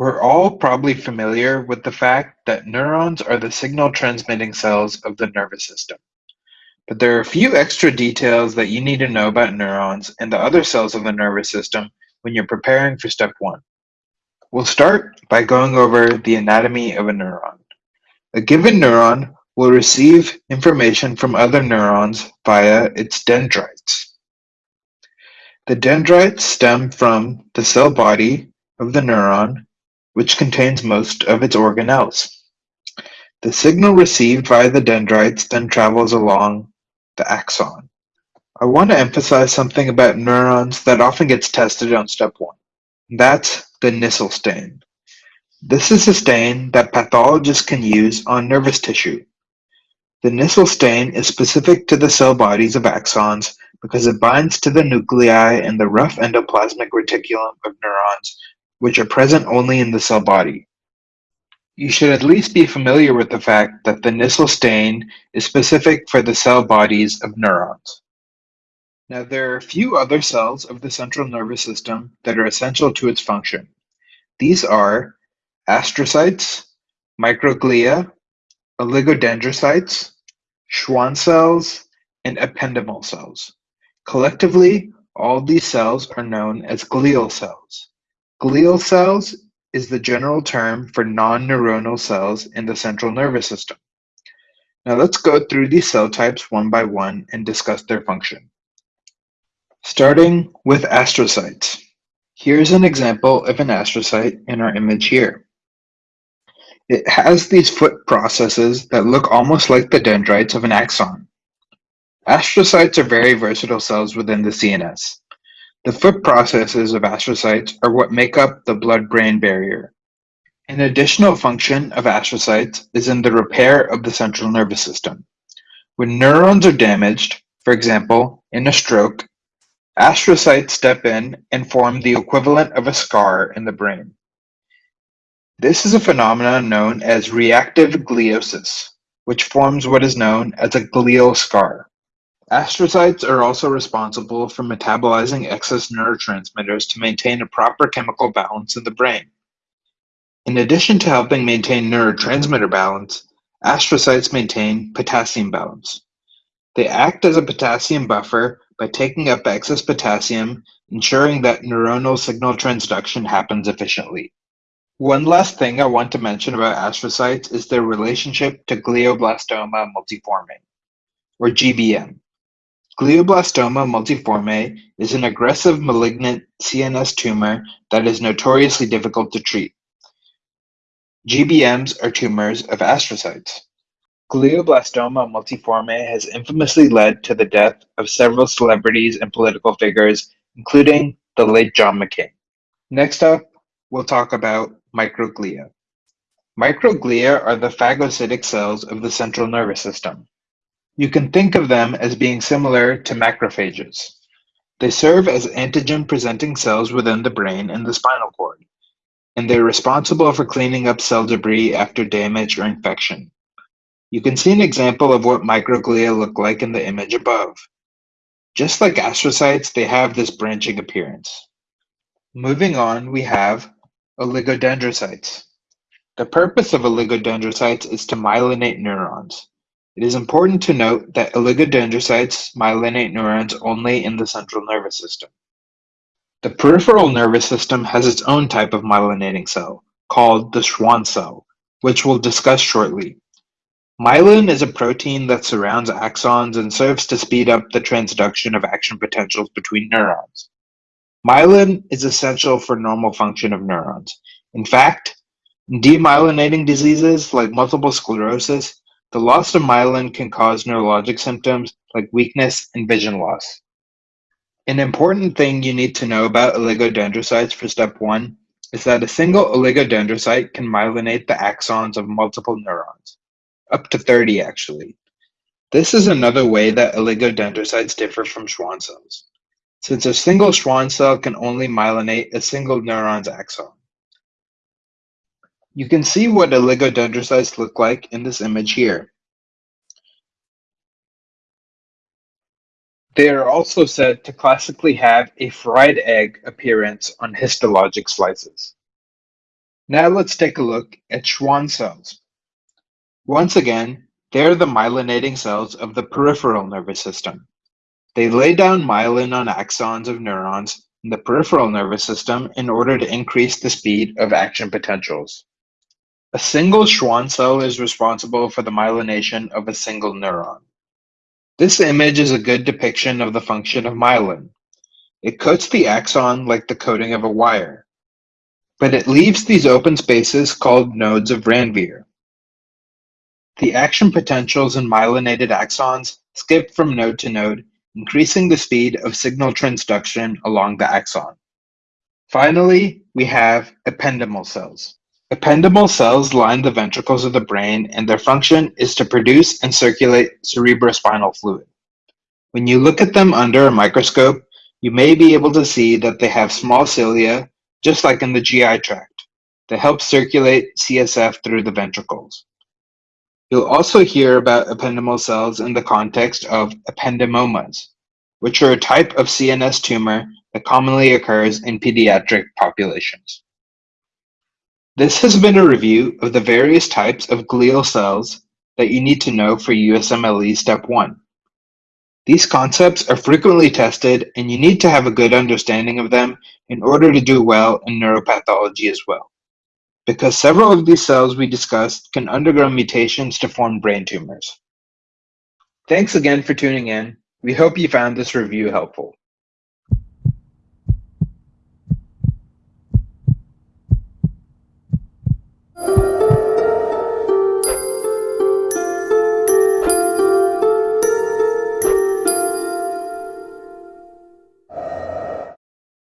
We're all probably familiar with the fact that neurons are the signal transmitting cells of the nervous system. But there are a few extra details that you need to know about neurons and the other cells of the nervous system when you're preparing for step one. We'll start by going over the anatomy of a neuron. A given neuron will receive information from other neurons via its dendrites. The dendrites stem from the cell body of the neuron, which contains most of its organelles. The signal received by the dendrites then travels along the axon. I want to emphasize something about neurons that often gets tested on step one. That's the Nissl stain. This is a stain that pathologists can use on nervous tissue. The Nissl stain is specific to the cell bodies of axons because it binds to the nuclei in the rough endoplasmic reticulum of neurons, which are present only in the cell body. You should at least be familiar with the fact that the Nissl stain is specific for the cell bodies of neurons. Now, there are a few other cells of the central nervous system that are essential to its function. These are astrocytes, microglia, oligodendrocytes, Schwann cells, and ependymal cells. Collectively, all these cells are known as glial cells. Glial cells is the general term for non-neuronal cells in the central nervous system. Now let's go through these cell types one by one and discuss their function. Starting with astrocytes. Here's an example of an astrocyte in our image here. It has these foot processes that look almost like the dendrites of an axon. Astrocytes are very versatile cells within the CNS. The foot processes of astrocytes are what make up the blood-brain barrier. An additional function of astrocytes is in the repair of the central nervous system. When neurons are damaged, for example, in a stroke, astrocytes step in and form the equivalent of a scar in the brain. This is a phenomenon known as reactive gliosis, which forms what is known as a glial scar. Astrocytes are also responsible for metabolizing excess neurotransmitters to maintain a proper chemical balance in the brain. In addition to helping maintain neurotransmitter balance, astrocytes maintain potassium balance. They act as a potassium buffer by taking up excess potassium, ensuring that neuronal signal transduction happens efficiently. One last thing I want to mention about astrocytes is their relationship to glioblastoma multiforme, or GBM. Glioblastoma multiforme is an aggressive malignant CNS tumor that is notoriously difficult to treat. GBMs are tumors of astrocytes. Glioblastoma multiforme has infamously led to the death of several celebrities and political figures, including the late John McCain. Next up, we'll talk about Microglia. Microglia are the phagocytic cells of the central nervous system. You can think of them as being similar to macrophages. They serve as antigen-presenting cells within the brain and the spinal cord, and they're responsible for cleaning up cell debris after damage or infection. You can see an example of what microglia look like in the image above. Just like astrocytes, they have this branching appearance. Moving on, we have Oligodendrocytes. The purpose of oligodendrocytes is to myelinate neurons. It is important to note that oligodendrocytes myelinate neurons only in the central nervous system. The peripheral nervous system has its own type of myelinating cell, called the Schwann cell, which we'll discuss shortly. Myelin is a protein that surrounds axons and serves to speed up the transduction of action potentials between neurons. Myelin is essential for normal function of neurons. In fact, demyelinating diseases like multiple sclerosis, the loss of myelin can cause neurologic symptoms like weakness and vision loss. An important thing you need to know about oligodendrocytes for step one is that a single oligodendrocyte can myelinate the axons of multiple neurons, up to 30 actually. This is another way that oligodendrocytes differ from Schwann cells since a single Schwann cell can only myelinate a single neuron's axon. You can see what oligodendrocytes look like in this image here. They are also said to classically have a fried egg appearance on histologic slices. Now let's take a look at Schwann cells. Once again, they are the myelinating cells of the peripheral nervous system. They lay down myelin on axons of neurons in the peripheral nervous system in order to increase the speed of action potentials. A single Schwann cell is responsible for the myelination of a single neuron. This image is a good depiction of the function of myelin. It coats the axon like the coating of a wire, but it leaves these open spaces called nodes of Ranvier. The action potentials in myelinated axons skip from node to node, increasing the speed of signal transduction along the axon. Finally, we have ependymal cells. Ependymal cells line the ventricles of the brain and their function is to produce and circulate cerebrospinal fluid. When you look at them under a microscope, you may be able to see that they have small cilia, just like in the GI tract, that help circulate CSF through the ventricles. You'll also hear about ependymal cells in the context of ependymomas, which are a type of CNS tumor that commonly occurs in pediatric populations. This has been a review of the various types of glial cells that you need to know for USMLE Step 1. These concepts are frequently tested and you need to have a good understanding of them in order to do well in neuropathology as well. Because several of these cells we discussed can undergo mutations to form brain tumors. Thanks again for tuning in. We hope you found this review helpful.